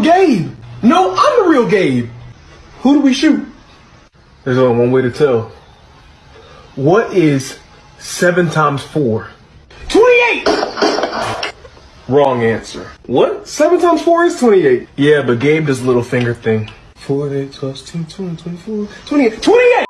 real Gabe. No, I'm the real Gabe. Who do we shoot? There's only one way to tell. What is seven times four? 28! Wrong answer. What? Seven times four is 28. Yeah, but Gabe does little finger thing. 4, 8, 12, 16, 20, 24, 28. 28!